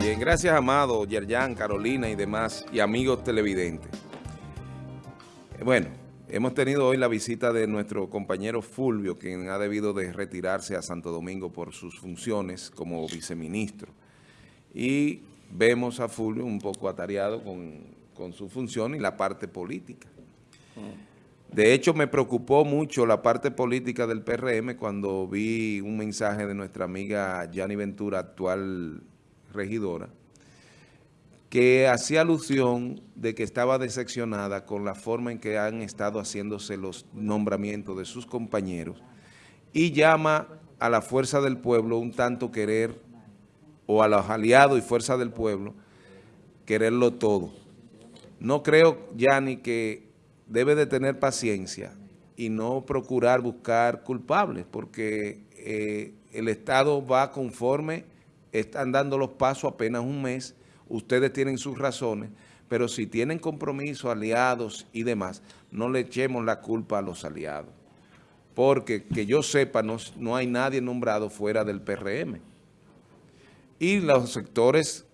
Bien, gracias Amado, Yerjan, Carolina y demás, y amigos televidentes. Bueno, hemos tenido hoy la visita de nuestro compañero Fulvio, quien ha debido de retirarse a Santo Domingo por sus funciones como viceministro. Y vemos a Fulvio un poco atareado con, con su función y la parte política. De hecho, me preocupó mucho la parte política del PRM cuando vi un mensaje de nuestra amiga Yanni Ventura, actual regidora, que hacía alusión de que estaba decepcionada con la forma en que han estado haciéndose los nombramientos de sus compañeros y llama a la fuerza del pueblo un tanto querer, o a los aliados y fuerza del pueblo, quererlo todo. No creo, Yanni, que debe de tener paciencia y no procurar buscar culpables, porque eh, el Estado va conforme están dando los pasos apenas un mes, ustedes tienen sus razones, pero si tienen compromiso, aliados y demás, no le echemos la culpa a los aliados. Porque, que yo sepa, no, no hay nadie nombrado fuera del PRM. Y los sectores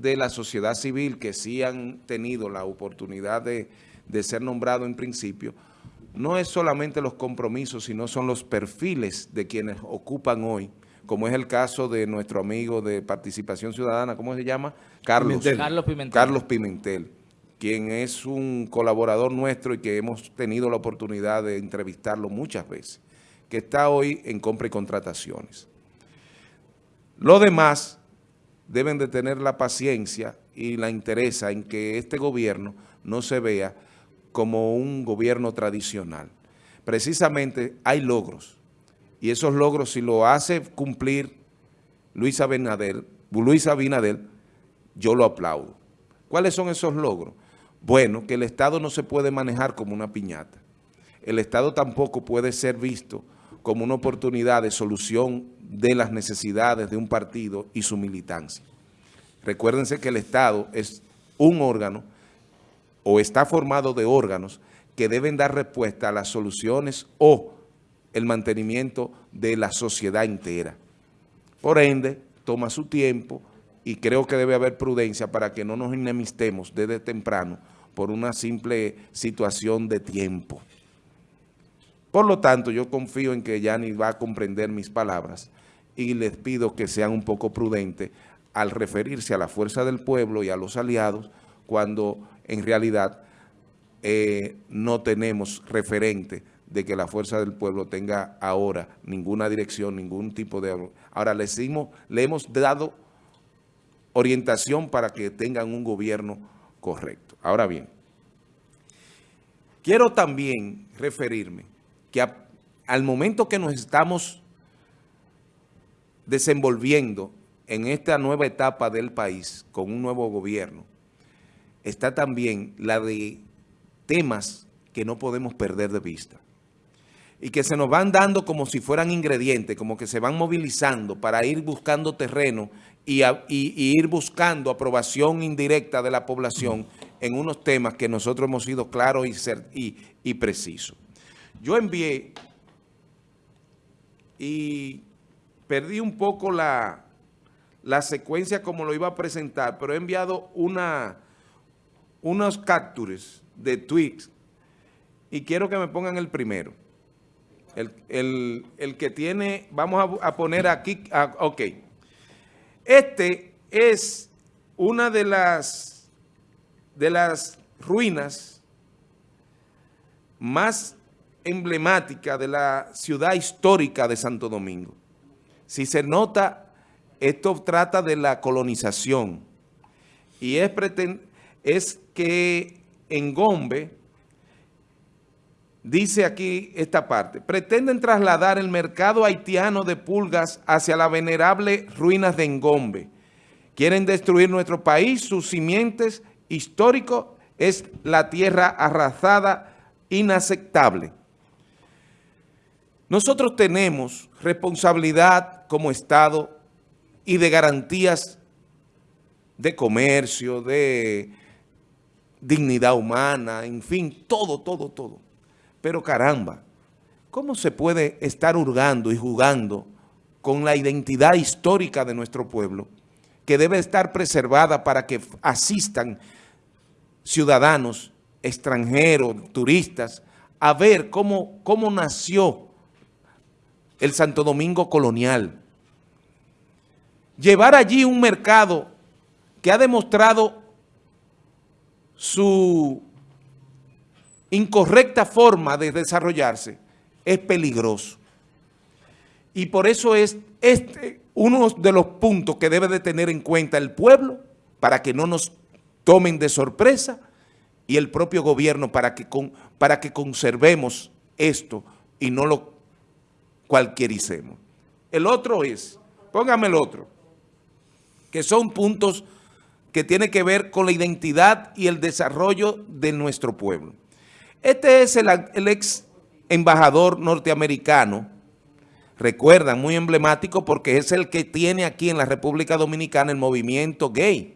de la sociedad civil que sí han tenido la oportunidad de, de ser nombrados en principio, no es solamente los compromisos, sino son los perfiles de quienes ocupan hoy como es el caso de nuestro amigo de Participación Ciudadana, ¿cómo se llama? Carlos Pimentel. Carlos Pimentel. quien es un colaborador nuestro y que hemos tenido la oportunidad de entrevistarlo muchas veces, que está hoy en compra y contrataciones. Lo demás deben de tener la paciencia y la interesa en que este gobierno no se vea como un gobierno tradicional. Precisamente hay logros y esos logros, si lo hace cumplir Luis Abinader, Luis Abinader, yo lo aplaudo. ¿Cuáles son esos logros? Bueno, que el Estado no se puede manejar como una piñata. El Estado tampoco puede ser visto como una oportunidad de solución de las necesidades de un partido y su militancia. Recuérdense que el Estado es un órgano o está formado de órganos que deben dar respuesta a las soluciones o el mantenimiento de la sociedad entera. Por ende, toma su tiempo y creo que debe haber prudencia para que no nos enemistemos desde temprano por una simple situación de tiempo. Por lo tanto, yo confío en que Yanni va a comprender mis palabras y les pido que sean un poco prudentes al referirse a la fuerza del pueblo y a los aliados cuando en realidad eh, no tenemos referente de que la fuerza del pueblo tenga ahora ninguna dirección, ningún tipo de... Ahora le, le hemos dado orientación para que tengan un gobierno correcto. Ahora bien, quiero también referirme que al momento que nos estamos desenvolviendo en esta nueva etapa del país con un nuevo gobierno, está también la de temas que no podemos perder de vista y que se nos van dando como si fueran ingredientes, como que se van movilizando para ir buscando terreno y, ir buscando aprobación indirecta de la población en unos temas que nosotros hemos sido claros y, precisos. Yo envié y perdí un poco la, la secuencia como lo iba a presentar, pero he enviado una, unos captures de tweets y quiero que me pongan el primero. El, que tiene, vamos a, poner aquí, ok. Este es una de las, de las ruinas más emblemáticas de la ciudad histórica de Santo Domingo. Si se nota, esto trata de la colonización y es, es que en Gombe Dice aquí esta parte, pretenden trasladar el mercado haitiano de pulgas hacia la venerable ruinas de Engombe. Quieren destruir nuestro país, sus simientes históricos es la tierra arrasada, inaceptable. Nosotros tenemos responsabilidad como Estado y de garantías de comercio, de dignidad humana, en fin, todo, todo, todo. Pero caramba, ¿cómo se puede estar hurgando y jugando con la identidad histórica de nuestro pueblo que debe estar preservada para que asistan ciudadanos, extranjeros, turistas, a ver cómo, cómo nació el Santo Domingo colonial. Llevar allí un mercado que ha demostrado su incorrecta forma de desarrollarse es peligroso. Y por eso es este uno de los puntos que debe de tener en cuenta el pueblo para que no nos tomen de sorpresa y el propio gobierno para que, para que conservemos esto y no lo cualquiericemos. El otro es, póngame el otro, que son puntos que tienen que ver con la identidad y el desarrollo de nuestro pueblo. Este es el, ex embajador norteamericano, recuerdan, muy emblemático porque es el que tiene aquí en la República Dominicana el movimiento gay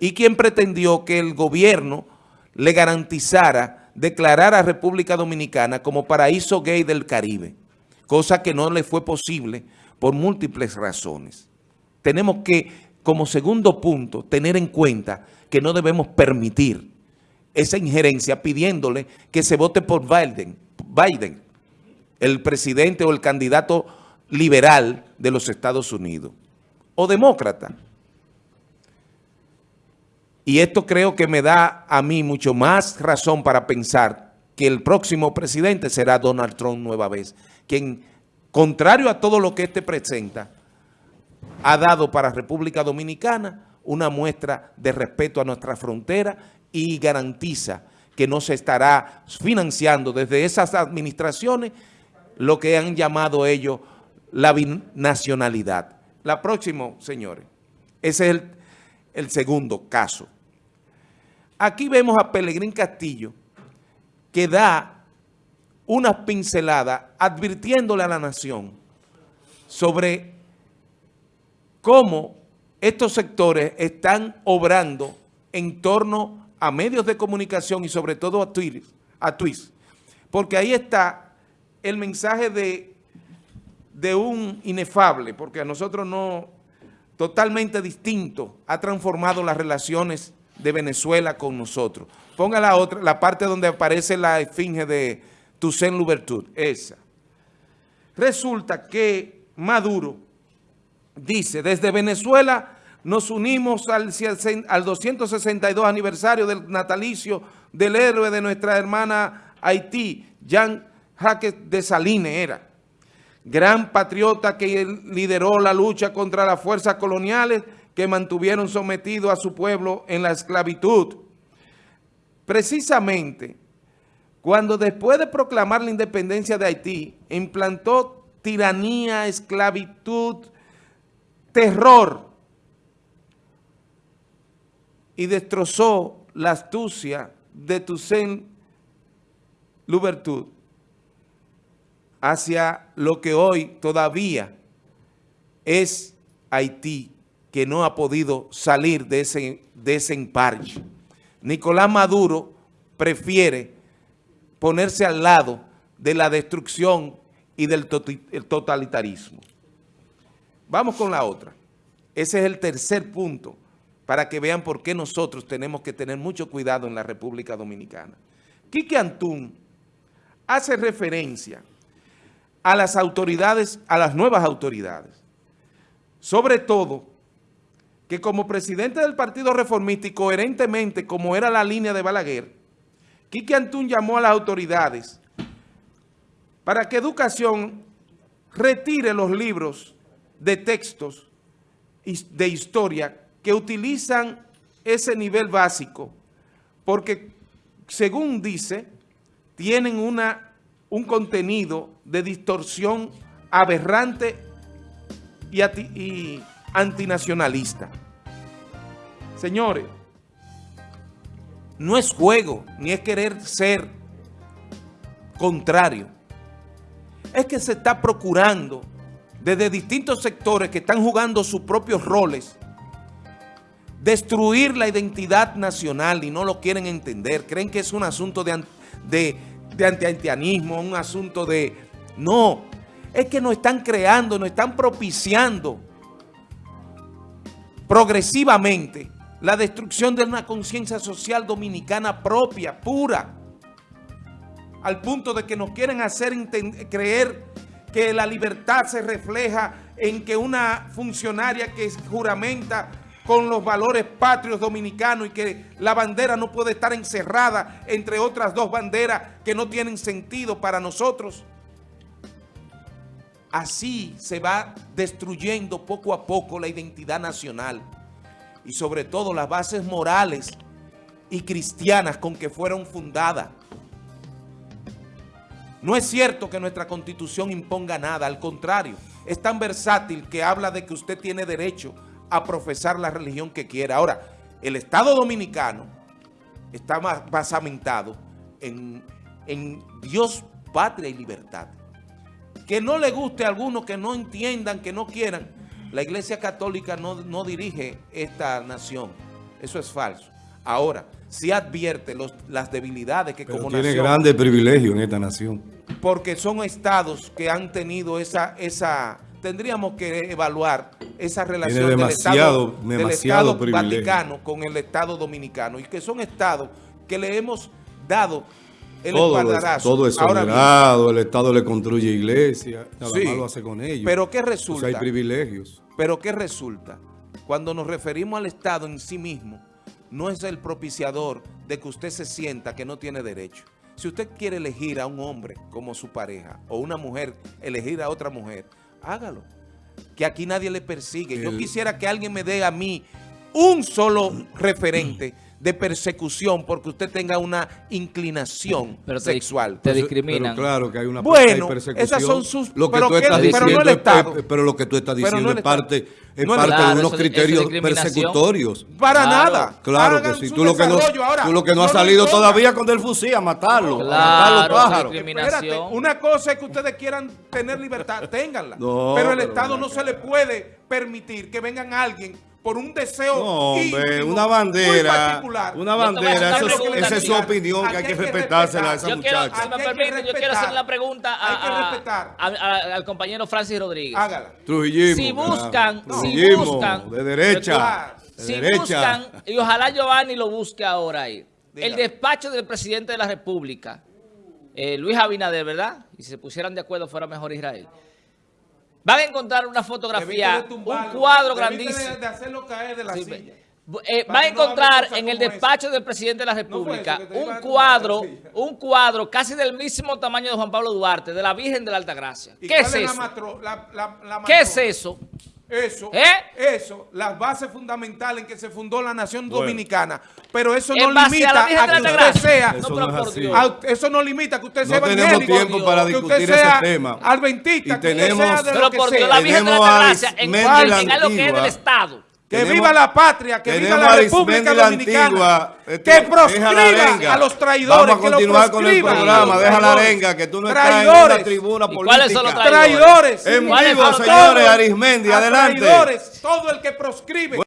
y quien pretendió que el gobierno le garantizara declarar a República Dominicana como paraíso gay del Caribe, cosa que no le fue posible por múltiples razones. Tenemos que, como segundo punto, tener en cuenta que no debemos permitir esa injerencia pidiéndole que se vote por Biden, Biden, el presidente o el candidato liberal de los Estados Unidos, o demócrata. Y esto creo que me da a mí mucho más razón para pensar que el próximo presidente será Donald Trump nueva vez, quien, contrario a todo lo que este presenta, ha dado para República Dominicana una muestra de respeto a nuestra frontera y garantiza que no se estará financiando desde esas administraciones lo que han llamado ellos la binacionalidad. La próxima, señores, ese es el, el segundo caso. Aquí vemos a Pelegrín Castillo que da una pincelada advirtiéndole a la nación sobre cómo estos sectores están obrando en torno a medios de comunicación y sobre todo a Twitter, a porque ahí está el mensaje de, de un inefable, porque a nosotros no, totalmente distinto, ha transformado las relaciones de Venezuela con nosotros. Ponga la otra, la parte donde aparece la esfinge de Toussaint Louverture, esa. Resulta que Maduro dice, desde Venezuela nos unimos al, al 262 aniversario del natalicio del héroe de nuestra hermana Haití, Jean Jacques de Saline era. Gran patriota que lideró la lucha contra las fuerzas coloniales que mantuvieron sometido a su pueblo en la esclavitud. Precisamente, cuando después de proclamar la independencia de Haití, implantó tiranía, esclavitud, terror, y destrozó la astucia de Toussaint Louverture hacia lo que hoy todavía es Haití, que no ha podido salir de ese, de ese emparche. Nicolás Maduro prefiere ponerse al lado de la destrucción y del totalitarismo. Vamos con la otra. Ese es el tercer punto para que vean por qué nosotros tenemos que tener mucho cuidado en la República Dominicana. Quique Antún hace referencia a las autoridades, a las nuevas autoridades, sobre todo que como presidente del Partido Reformista y coherentemente como era la línea de Balaguer, Quique Antún llamó a las autoridades para que Educación retire los libros de textos de historia que utilizan ese nivel básico porque, según dice, tienen una, un contenido de distorsión aberrante y, y antinacionalista. Señores, no es juego, ni es querer ser contrario. Es que se está procurando desde distintos sectores que están jugando sus propios roles destruir la identidad nacional y no lo quieren entender. Creen que es un asunto de, de, de un asunto de... No, es que nos están creando, nos están propiciando progresivamente la destrucción de una conciencia social dominicana propia, pura, al punto de que nos quieren hacer creer que la libertad se refleja en que una funcionaria que juramenta con los valores patrios dominicanos y que la bandera no puede estar encerrada entre otras dos banderas que no tienen sentido para nosotros. Así se va destruyendo poco a poco la identidad nacional y sobre todo las bases morales y cristianas con que fueron fundadas. No es cierto que nuestra Constitución imponga nada, al contrario, es tan versátil que habla de que usted tiene derecho a profesar la religión que quiera. Ahora, el Estado Dominicano está basamentado en, en Dios, patria y libertad. Que no le guste a algunos que no entiendan, que no quieran, la Iglesia Católica no, no dirige esta nación. Eso es falso. Ahora, sí advierte los, las debilidades que Pero como tiene nación... grandes privilegios en esta nación. Porque son estados que han tenido esa... esa tendríamos que evaluar esa relación demasiado, del Estado, del estado Vaticano con el Estado Dominicano y que son estados que le hemos dado el todo, espaldarazo. todo es soberano, el Estado le construye iglesias, nada sí, más lo hace con ellos. Pero ¿qué resulta? Pues hay privilegios. Pero ¿qué resulta? Cuando nos referimos al Estado en sí mismo, no es el propiciador de que usted se sienta que no tiene derecho. Si usted quiere elegir a un hombre como su pareja, o una mujer elegir a otra mujer, hágalo. Que aquí nadie le persigue. El... Yo quisiera que alguien me dé a mí un solo referente de persecución porque usted tenga una inclinación pero te, sexual. Te discriminan. Pero claro que hay una bueno, hay persecución. esas son sus... Lo que pero, tú estás que, diciendo, pero no el Estado. Es, pero lo que tú estás diciendo no es parte, es no parte claro, de unos eso, criterios eso persecutorios. Para claro, nada. Claro Hagan que sí. Tú lo que no, ahora, tú lo que no, no has salido todavía con el fusil a matarlo. Claro, a matar los pájaros. Espérate, una cosa es que ustedes quieran tener libertad, ténganla. No, pero el pero Estado no, no se le puede permitir que vengan alguien por un deseo no, hombre, una bandera, una bandera, eso, esa es su opinión, que hay que respetársela a esa yo muchacha. Quiero, si me permite, yo quiero hacer la pregunta a, a, a, al compañero Francis Rodríguez. Hágala. Trujillismo. Si buscan, no. si buscan, de derecha, de si derecha. buscan, y ojalá Giovanni lo busque ahora ahí, Diga. el despacho del presidente de la República, eh, Luis Abinader, ¿verdad? Y si se pusieran de acuerdo fuera mejor Israel. Van a encontrar una fotografía, un cuadro grandísimo. De, de hacerlo caer de la sí, silla. Eh, van a encontrar en el despacho del presidente de la República no un cuadro, un cuadro casi del mismo tamaño de Juan Pablo Duarte, de la Virgen de la Altagracia. ¿Qué es, es eso? La matro, la, la, ¿Qué es eso? Eso, ¿Eh? eso, las bases fundamentales en que se fundó la nación bueno. dominicana. Pero eso no limita a, a, que usted sea. Eso no, no es a, eso no limita que usted sea no evangélico. tenemos tiempo para discutir ese tema. Adventista, y tenemos, que sea de pero lo que por sea. Dios, la Virgen de la Altagracia, en, en, en lo que es del Estado. Que tenemos, viva la patria, que viva la República Dominicana, antigua, que proscriba a los traidores. Vamos a continuar con el programa, deja la arenga, que tú no estás en una tribuna política. ¿Cuáles son los traidores? En vivo, señores, Arismendi, adelante. Traidores, todo el que proscribe.